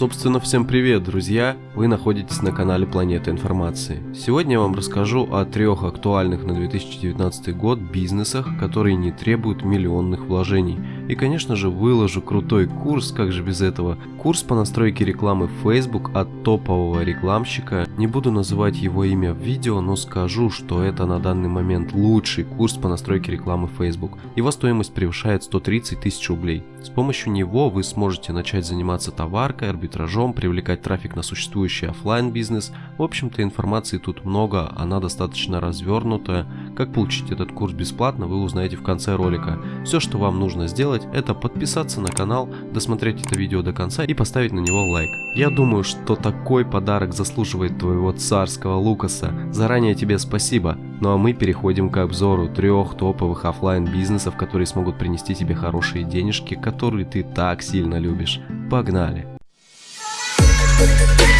Собственно, всем привет, друзья! Вы находитесь на канале Планета Информации. Сегодня я вам расскажу о трех актуальных на 2019 год бизнесах, которые не требуют миллионных вложений. И, конечно же, выложу крутой курс, как же без этого. Курс по настройке рекламы Facebook от топового рекламщика. Не буду называть его имя в видео, но скажу, что это на данный момент лучший курс по настройке рекламы Facebook. Его стоимость превышает 130 тысяч рублей. С помощью него вы сможете начать заниматься товаркой, арбитражом, привлекать трафик на существующий офлайн бизнес. В общем-то информации тут много, она достаточно развернутая. Как получить этот курс бесплатно, вы узнаете в конце ролика. Все, что вам нужно сделать, это подписаться на канал, досмотреть это видео до конца и поставить на него лайк. Я думаю, что такой подарок заслуживает твоего царского Лукаса. Заранее тебе спасибо. Ну а мы переходим к обзору трех топовых офлайн бизнесов, которые смогут принести тебе хорошие денежки, которые ты так сильно любишь. Погнали! Thank you.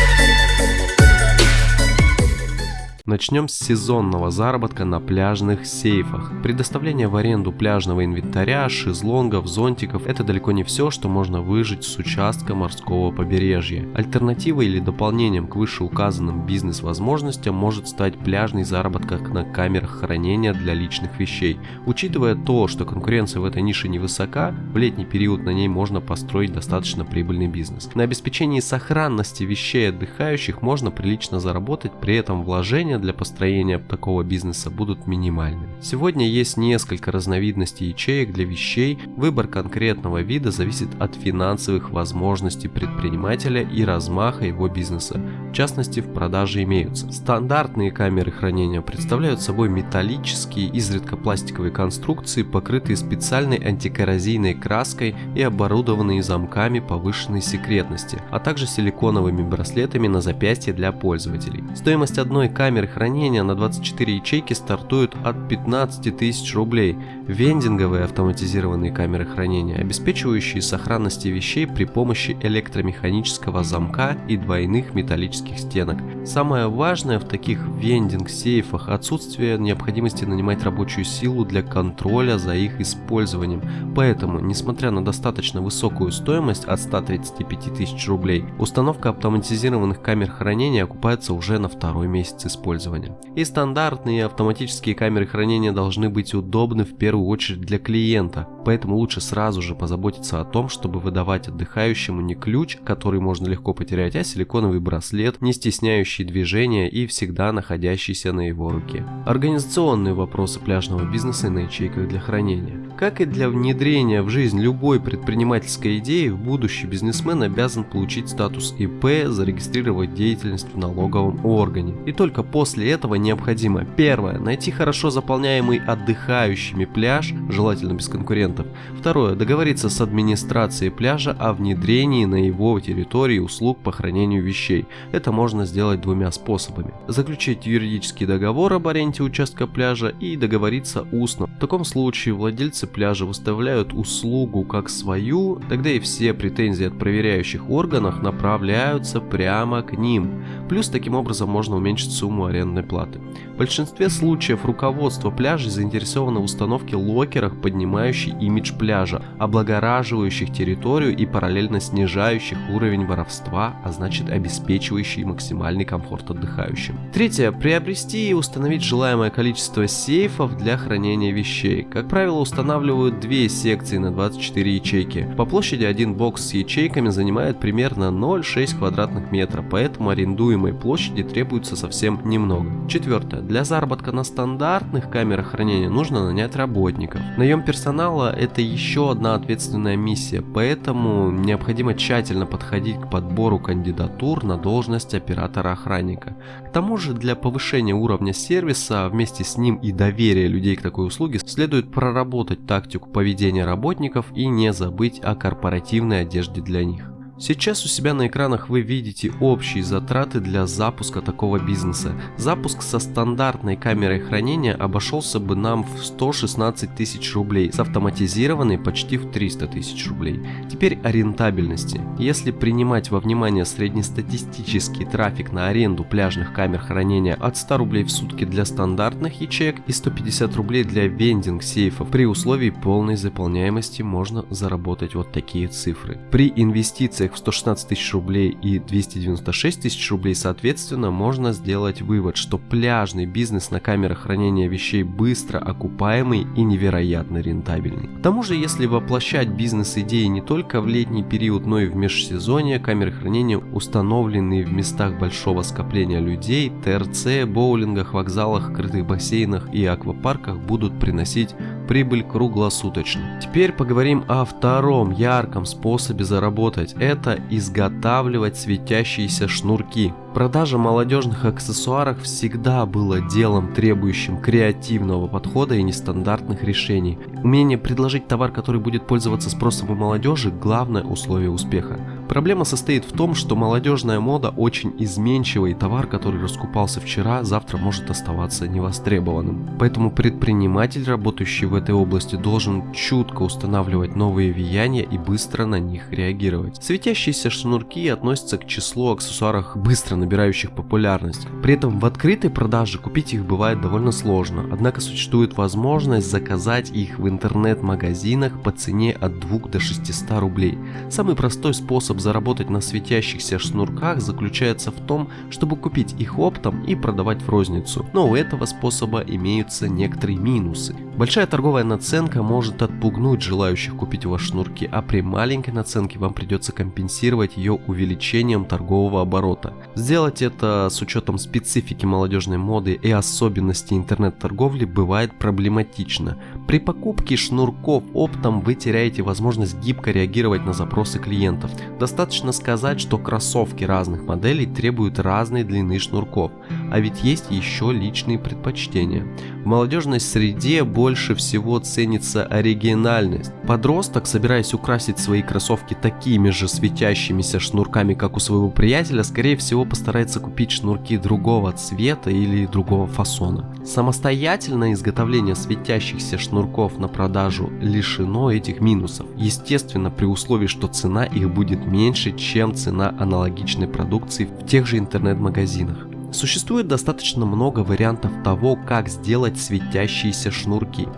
Начнем с сезонного заработка на пляжных сейфах. Предоставление в аренду пляжного инвентаря, шезлонгов, зонтиков – это далеко не все, что можно выжить с участка морского побережья. Альтернативой или дополнением к вышеуказанным бизнес-возможностям может стать пляжный заработок на камерах хранения для личных вещей. Учитывая то, что конкуренция в этой нише невысока, в летний период на ней можно построить достаточно прибыльный бизнес. На обеспечении сохранности вещей отдыхающих можно прилично заработать, при этом вложения для построения такого бизнеса будут минимальными. Сегодня есть несколько разновидностей ячеек для вещей, выбор конкретного вида зависит от финансовых возможностей предпринимателя и размаха его бизнеса. В частности, в продаже имеются стандартные камеры хранения представляют собой металлические, изредка пластиковые конструкции, покрытые специальной антикоррозийной краской и оборудованные замками повышенной секретности, а также силиконовыми браслетами на запястье для пользователей. Стоимость одной камеры хранения на 24 ячейки стартуют от 15 тысяч рублей. Вендинговые автоматизированные камеры хранения, обеспечивающие сохранности вещей при помощи электромеханического замка и двойных металлических стенок. Самое важное в таких вендинг-сейфах отсутствие необходимости нанимать рабочую силу для контроля за их использованием. Поэтому, несмотря на достаточно высокую стоимость от 135 тысяч рублей, установка автоматизированных камер хранения окупается уже на второй месяц использования. И стандартные автоматические камеры хранения должны быть удобны в первую очередь для клиента, поэтому лучше сразу же позаботиться о том, чтобы выдавать отдыхающему не ключ, который можно легко потерять, а силиконовый браслет, не стесняющий движения и всегда находящийся на его руке. Организационные вопросы пляжного бизнеса на ячейках для хранения. Как и для внедрения в жизнь любой предпринимательской идеи, будущий бизнесмен обязан получить статус ИП, зарегистрировать деятельность в налоговом органе. И только после этого необходимо первое, найти хорошо заполняемый отдыхающими пляж, желательно без конкурентов. Второе, договориться с администрацией пляжа о внедрении на его территории услуг по хранению вещей. Это можно сделать двумя способами. Заключить юридический договор об аренде участка пляжа и договориться устно. В таком случае владельцы пляжа выставляют услугу как свою, тогда и все претензии от проверяющих органов направляются прямо к ним. Плюс таким образом можно уменьшить сумму арендной платы. В большинстве случаев руководство пляжей заинтересовано в установке локеров, поднимающих имидж пляжа, облагораживающих территорию и параллельно снижающих уровень воровства, а значит обеспечивающий максимальный комфорт отдыхающим. Третье. Приобрести и установить желаемое количество сейфов для хранения вещей. Как правило, устанавливают две секции на 24 ячейки. По площади один бокс с ячейками занимает примерно 0,6 квадратных метра, поэтому арендуемой площади требуется совсем немного. Четвертое. Для заработка на стандартных камерах хранения нужно нанять работников. Наем персонала это еще одна ответственная миссия, поэтому необходимо тщательно подходить к подбору кандидатур на должность оператора-охранника. К тому же для повышения уровня сервиса, вместе с ним и доверия людей к такой услуге, следует проработать тактику поведения работников и не забыть о корпоративной одежде для них. Сейчас у себя на экранах вы видите общие затраты для запуска такого бизнеса. Запуск со стандартной камерой хранения обошелся бы нам в 116 тысяч рублей, с автоматизированной почти в 300 тысяч рублей. Теперь о рентабельности. Если принимать во внимание среднестатистический трафик на аренду пляжных камер хранения от 100 рублей в сутки для стандартных ячеек и 150 рублей для вендинг сейфов, при условии полной заполняемости можно заработать вот такие цифры. При инвестициях в 116 тысяч рублей и 296 тысяч рублей соответственно, можно сделать вывод, что пляжный бизнес на камерах хранения вещей быстро окупаемый и невероятно рентабельный. К тому же, если воплощать бизнес-идеи не только в летний период, но и в межсезонье, камеры хранения установленные в местах большого скопления людей, ТРЦ, боулингах, вокзалах, крытых бассейнах и аквапарках будут приносить прибыль круглосуточно. Теперь поговорим о втором ярком способе заработать. Это изготавливать светящиеся шнурки. Продажа молодежных аксессуаров всегда было делом, требующим креативного подхода и нестандартных решений. Умение предложить товар, который будет пользоваться спросом у молодежи – главное условие успеха. Проблема состоит в том, что молодежная мода очень изменчива и товар, который раскупался вчера, завтра может оставаться невостребованным. Поэтому предприниматель, работающий в этой области, должен чутко устанавливать новые влияния и быстро на них реагировать. Светящиеся шнурки относятся к числу аксессуаров быстро набирающих популярность. При этом в открытой продаже купить их бывает довольно сложно, однако существует возможность заказать их в интернет-магазинах по цене от 2 до 600 рублей. Самый простой способ заработать на светящихся шнурках заключается в том, чтобы купить их оптом и продавать в розницу. Но у этого способа имеются некоторые минусы. Большая торговая наценка может отпугнуть желающих купить у вас шнурки, а при маленькой наценке вам придется компенсировать ее увеличением торгового оборота. Сделать это с учетом специфики молодежной моды и особенностей интернет-торговли бывает проблематично. При покупке шнурков оптом вы теряете возможность гибко реагировать на запросы клиентов. Достаточно сказать, что кроссовки разных моделей требуют разной длины шнурков, а ведь есть еще личные предпочтения. В молодежной среде больше всего ценится оригинальность. Подросток, собираясь украсить свои кроссовки такими же светящимися шнурками, как у своего приятеля, скорее всего постарается купить шнурки другого цвета или другого фасона. Самостоятельное изготовление светящихся шнурков на продажу лишено этих минусов, естественно при условии, что цена их будет меньше, чем цена аналогичной продукции в тех же интернет-магазинах. Существует достаточно много вариантов того, как сделать светящиеся шнурки.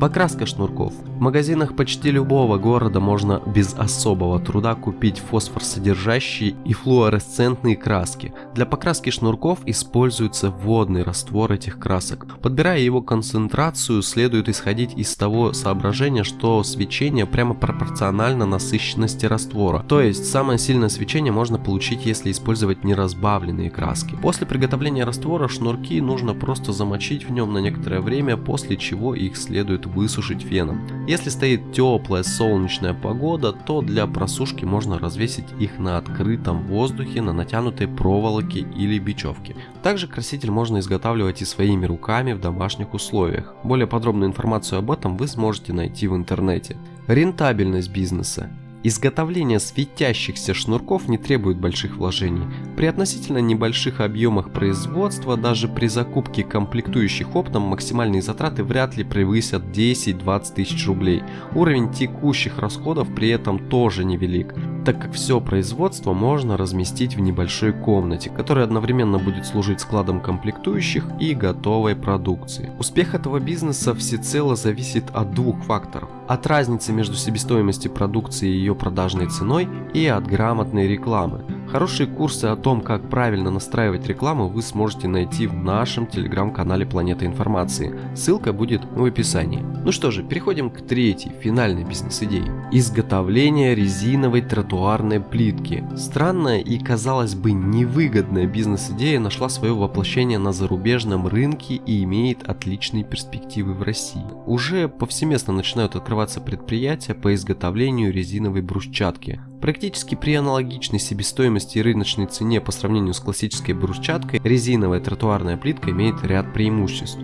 Покраска шнурков. В магазинах почти любого города можно без особого труда купить фосфор-содержащие и флуоресцентные краски. Для покраски шнурков используется водный раствор этих красок. Подбирая его концентрацию, следует исходить из того соображения, что свечение прямо пропорционально насыщенности раствора. То есть самое сильное свечение можно получить, если использовать неразбавленные краски. После приготовления раствора шнурки нужно просто замочить в нем на некоторое время, после чего их следует высушить феном. Если стоит теплая солнечная погода, то для просушки можно развесить их на открытом воздухе на натянутой проволоке или бечевке. Также краситель можно изготавливать и своими руками в домашних условиях. Более подробную информацию об этом вы сможете найти в интернете. Рентабельность бизнеса. Изготовление светящихся шнурков не требует больших вложений. При относительно небольших объемах производства, даже при закупке комплектующих оптом, максимальные затраты вряд ли превысят 10-20 тысяч рублей. Уровень текущих расходов при этом тоже невелик, так как все производство можно разместить в небольшой комнате, которая одновременно будет служить складом комплектующих и готовой продукции. Успех этого бизнеса всецело зависит от двух факторов. От разницы между себестоимостью продукции и ее продажной ценой и от грамотной рекламы. Хорошие курсы о том, как правильно настраивать рекламу, вы сможете найти в нашем телеграм-канале Планета Информации. Ссылка будет в описании. Ну что же, переходим к третьей, финальной бизнес-идее. Изготовление резиновой тротуарной плитки. Странная и, казалось бы, невыгодная бизнес-идея нашла свое воплощение на зарубежном рынке и имеет отличные перспективы в России. Уже повсеместно начинают открываться предприятия по изготовлению резиновой брусчатки. Практически при аналогичной себестоимости и рыночной цене по сравнению с классической брусчаткой, резиновая тротуарная плитка имеет ряд преимуществ.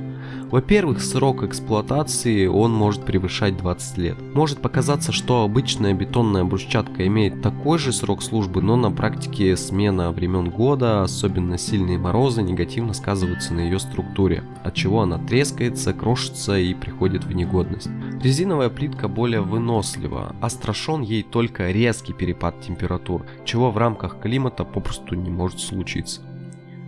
Во-первых, срок эксплуатации он может превышать 20 лет. Может показаться, что обычная бетонная брусчатка имеет такой же срок службы, но на практике смена времен года, особенно сильные морозы, негативно сказываются на ее структуре, от чего она трескается, крошится и приходит в негодность. Резиновая плитка более вынослива, а страшен ей только резкий перепад температур, чего в рамках климата попросту не может случиться.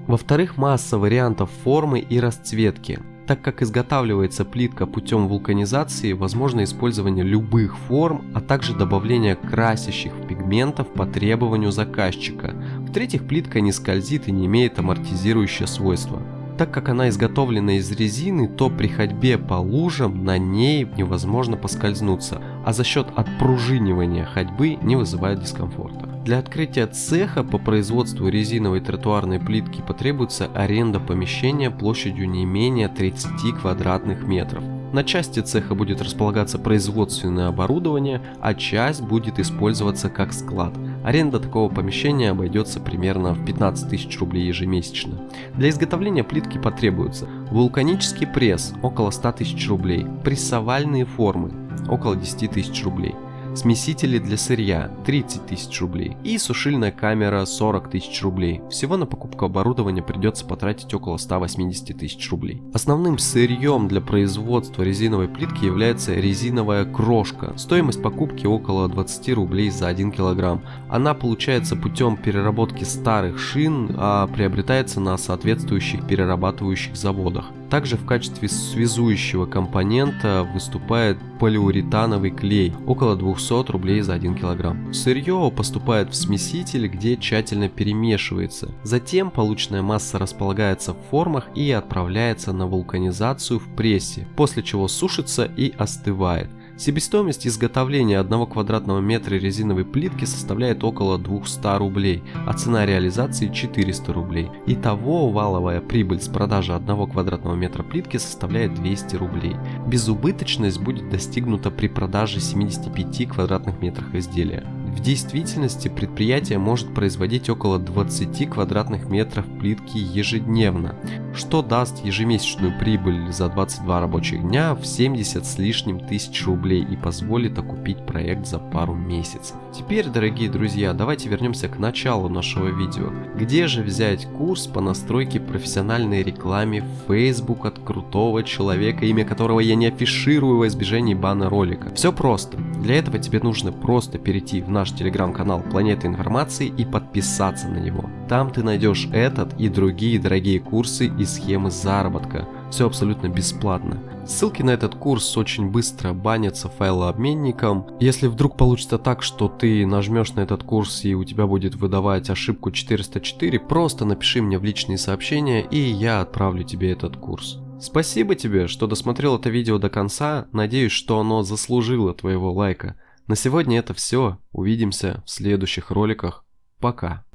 Во-вторых, масса вариантов формы и расцветки. Так как изготавливается плитка путем вулканизации, возможно использование любых форм, а также добавление красящих пигментов по требованию заказчика. В-третьих, плитка не скользит и не имеет амортизирующее свойство. Так как она изготовлена из резины, то при ходьбе по лужам на ней невозможно поскользнуться, а за счет отпружинивания ходьбы не вызывает дискомфорта. Для открытия цеха по производству резиновой тротуарной плитки потребуется аренда помещения площадью не менее 30 квадратных метров. На части цеха будет располагаться производственное оборудование, а часть будет использоваться как склад. Аренда такого помещения обойдется примерно в 15 тысяч рублей ежемесячно. Для изготовления плитки потребуется вулканический пресс около 100 тысяч рублей, прессовальные формы около 10 тысяч рублей, смесители для сырья 30 тысяч рублей и сушильная камера 40 тысяч рублей. Всего на покупку оборудования придется потратить около 180 тысяч рублей. Основным сырьем для производства резиновой плитки является резиновая крошка. Стоимость покупки около 20 рублей за 1 килограмм. Она получается путем переработки старых шин, а приобретается на соответствующих перерабатывающих заводах. Также в качестве связующего компонента выступает полиуретановый клей, около 200 рублей за 1 килограмм. Сырье поступает в смеситель, где тщательно перемешивается. Затем полученная масса располагается в формах и отправляется на вулканизацию в прессе, после чего сушится и остывает. Себестоимость изготовления 1 квадратного метра резиновой плитки составляет около 200 рублей, а цена реализации 400 рублей. Итого валовая прибыль с продажи 1 квадратного метра плитки составляет 200 рублей. Безубыточность будет достигнута при продаже 75 квадратных метрах изделия. В действительности предприятие может производить около 20 квадратных метров плитки ежедневно, что даст ежемесячную прибыль за 22 рабочих дня в 70 с лишним тысяч рублей и позволит окупить проект за пару месяцев. Теперь, дорогие друзья, давайте вернемся к началу нашего видео. Где же взять курс по настройке профессиональной рекламе в Facebook от крутого человека, имя которого я не афиширую во избежании бана ролика? Все просто. Для этого тебе нужно просто перейти в наш телеграм-канал Планета Информации и подписаться на него. Там ты найдешь этот и другие дорогие курсы и схемы заработка. Все абсолютно бесплатно. Ссылки на этот курс очень быстро банятся файлообменником. Если вдруг получится так, что ты нажмешь на этот курс и у тебя будет выдавать ошибку 404, просто напиши мне в личные сообщения и я отправлю тебе этот курс. Спасибо тебе, что досмотрел это видео до конца, надеюсь, что оно заслужило твоего лайка. На сегодня это все. Увидимся в следующих роликах. Пока.